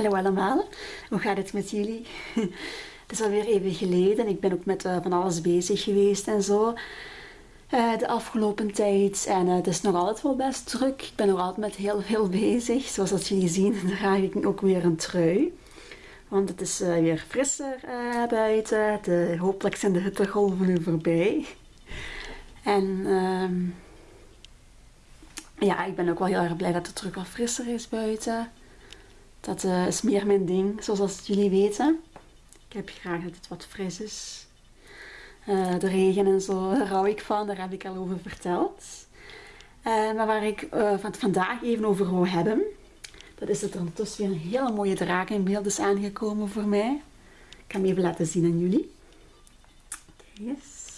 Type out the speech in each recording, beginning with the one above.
Hallo allemaal, hoe gaat het met jullie? Het is alweer even geleden. Ik ben ook met uh, van alles bezig geweest en zo. Uh, de afgelopen tijd. En uh, het is nog altijd wel best druk. Ik ben nog altijd met heel veel bezig. Zoals dat jullie zien draag ik ook weer een trui. Want het is weer frisser buiten. De, hopelijk zijn de hittegolven nu voorbij. En ehm, ja, ik ben ook wel heel erg blij dat het terug wat frisser is buiten. Dat uh, is meer mijn ding, zoals jullie weten. Ik heb graag dat het wat fris is. Uh, de regen en zo, daar hou ik van, daar heb ik al over verteld. Uh, maar waar ik van vandaag even over wil hebben, dat is dat er ondertussen weer een hele mooie draak in beeld is aangekomen voor mij. Ik ga hem even laten zien aan jullie. Eens.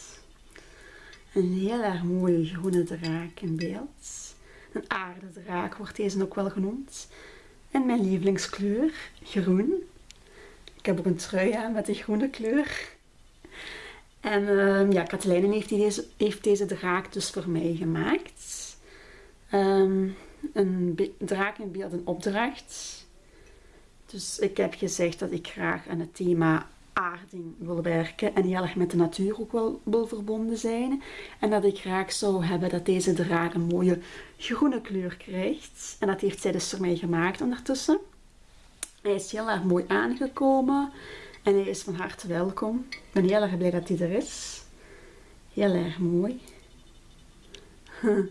Een heel erg mooie groene draak in beeld. Een aardedraak wordt deze ook wel genoemd. En mijn lievelingskleur, groen. Ik heb ook een trui aan met de groene kleur. En uh, ja, Katelijnen heeft, deze, heeft deze draak dus voor mij gemaakt. Um, een draak in beeld en opdracht. Dus ik heb gezegd dat ik graag aan het thema aarding wil werken en heel erg met de natuur ook wel wil verbonden zijn. En dat ik graag zou hebben dat deze draak een mooie groene kleur krijgt. En dat heeft zij dus voor mij gemaakt ondertussen. Hij is heel erg mooi aangekomen en hij is van harte welkom. Ik ben heel erg blij dat hij er is. Heel erg mooi.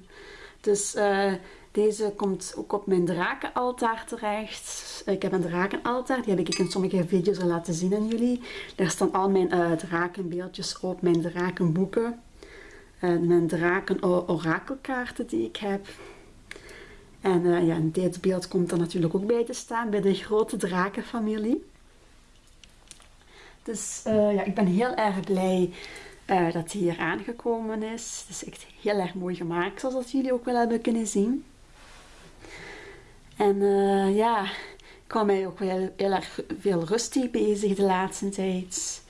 dus uh, deze komt ook op mijn drakenaltaar terecht. Ik heb een drakenaltaar, die heb ik in sommige video's al laten zien aan jullie. Daar staan al mijn uh, drakenbeeldjes op, mijn drakenboeken. Uh, mijn draken orakelkaarten die ik heb. En uh, ja, dit beeld komt er natuurlijk ook bij te staan bij de grote drakenfamilie. Dus ja, ik ben heel erg blij dat hij hier aangekomen is. Het is echt heel erg mooi gemaakt, zoals jullie ook wel hebben kunnen zien. En uh, ja, ik kwam mij ook wel heel erg veel rustig bezig de laatste tijd.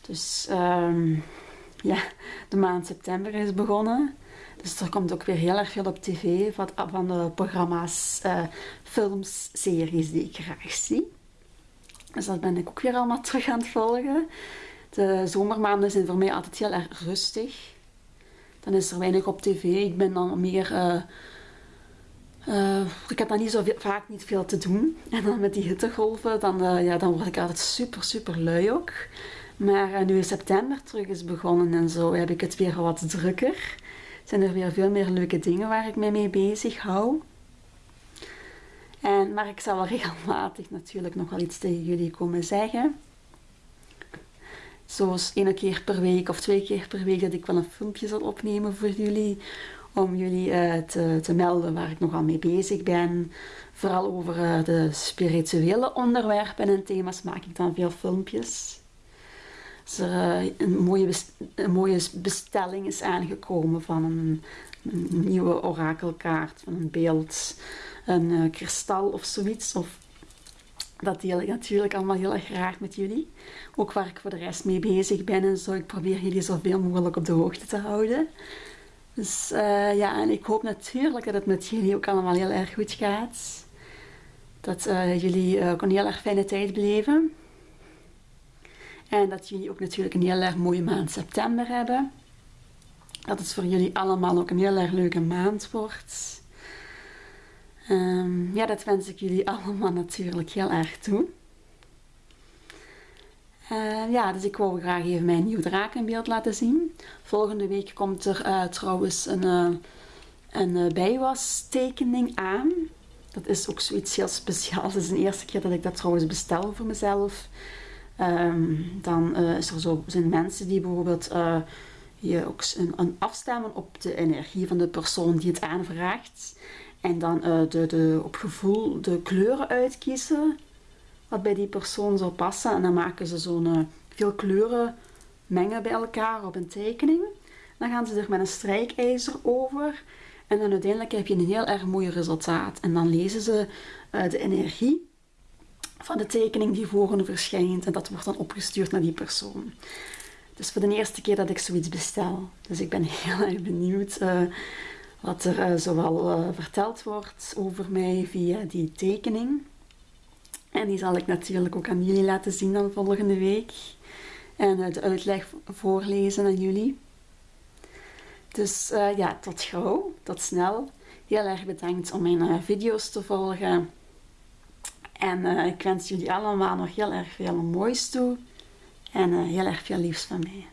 Dus um, ja, de maand september is begonnen. Dus er komt ook weer heel erg veel op tv van, van de programma's, uh, films, series die ik graag zie. Dus dat ben ik ook weer allemaal terug aan het volgen. De zomermaanden zijn voor mij altijd heel erg rustig. Dan is er weinig op tv. Ik ben dan meer uh, uh, ik heb dan niet zo vaak niet veel te doen. En dan met die hittegolven, dan, uh, ja, dan word ik altijd super, super lui ook. Maar uh, nu september terug is begonnen en zo, heb ik het weer wat drukker. Zijn er weer veel meer leuke dingen waar ik mij mee bezig hou. En, maar ik zal wel regelmatig natuurlijk nog wel iets tegen jullie komen zeggen. Zoals één keer per week of twee keer per week dat ik wel een filmpje zal opnemen voor jullie om jullie uh, te, te, melden waar ik nogal mee bezig ben. Vooral over uh, de spirituele onderwerpen en thema's maak ik dan veel filmpjes. Als er uh, een, mooie een mooie bestelling is aangekomen van een, een nieuwe orakelkaart, van een beeld, een kristal of zoiets. Of, dat deel ik natuurlijk allemaal heel erg graag met jullie. Ook waar ik voor de rest mee bezig ben en zo. Ik probeer jullie zoveel mogelijk op de hoogte te houden. Dus uh, ja, en ik hoop natuurlijk dat het met jullie ook allemaal heel erg goed gaat. Dat uh, jullie uh, ook een heel erg fijne tijd beleven. En dat jullie ook natuurlijk een heel erg mooie maand september hebben. Dat het voor jullie allemaal ook een heel erg leuke maand wordt. Um, ja, dat wens ik jullie allemaal natuurlijk heel erg toe. Uh, ja, dus ik wou graag even mijn nieuw draak in beeld laten zien. Volgende week komt er uh, trouwens een, uh, een bijwastekening aan. Dat is ook zoiets heel speciaals. Het is de eerste keer dat ik dat trouwens bestel voor mezelf. Um, dan is er zo, zijn mensen die bijvoorbeeld je ook een, een afstemmen op de energie van de persoon die het aanvraagt. En dan de, de, op gevoel de kleuren uitkiezen wat bij die persoon zou passen. En dan maken ze zo'n uh, veel kleuren mengen bij elkaar op een tekening. Dan gaan ze er met een strijkijzer over. En dan uiteindelijk heb je een heel erg mooi resultaat. En dan lezen ze uh, de energie van de tekening die voor hen verschijnt. En dat wordt dan opgestuurd naar die persoon. Het is voor de eerste keer dat ik zoiets bestel. Dus ik ben heel erg benieuwd uh, wat er uh, zoal verteld wordt over mij via die tekening. En die zal ik natuurlijk ook aan jullie laten zien dan volgende week. En de uitleg voorlezen aan jullie. Dus uh, ja, tot gauw, tot snel. Heel erg bedankt om mijn uh, video's te volgen. En uh, ik wens jullie allemaal nog heel erg veel moois toe. En heel erg veel liefs van mij.